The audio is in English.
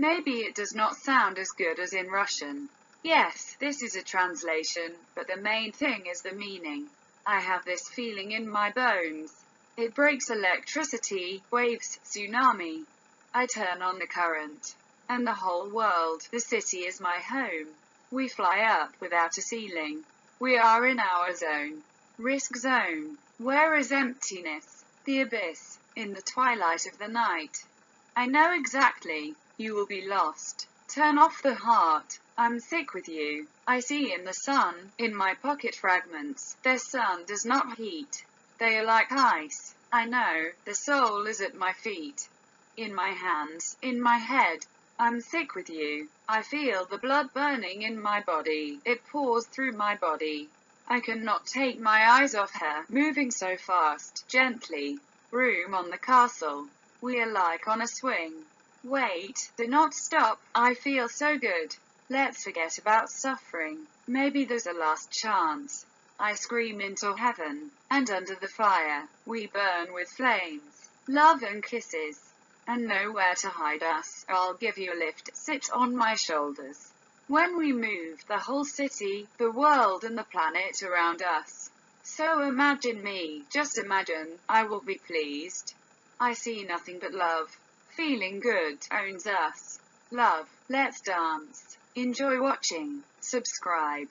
Maybe it does not sound as good as in Russian. Yes, this is a translation, but the main thing is the meaning. I have this feeling in my bones. It breaks electricity, waves, tsunami. I turn on the current. And the whole world, the city is my home. We fly up without a ceiling. We are in our zone. Risk zone. Where is emptiness? The abyss. In the twilight of the night. I know exactly. You will be lost. Turn off the heart. I'm sick with you. I see in the sun, in my pocket fragments, their sun does not heat. They are like ice. I know, the soul is at my feet. In my hands, in my head. I'm sick with you. I feel the blood burning in my body. It pours through my body. I cannot take my eyes off her, moving so fast, gently. Room on the castle. We are like on a swing. Wait, do not stop. I feel so good. Let's forget about suffering. Maybe there's a last chance. I scream into heaven, and under the fire, we burn with flames, love and kisses, and nowhere to hide us. I'll give you a lift, sit on my shoulders. When we move, the whole city, the world and the planet around us. So imagine me, just imagine, I will be pleased. I see nothing but love. Feeling good owns us. Love, let's dance. Enjoy watching. Subscribe.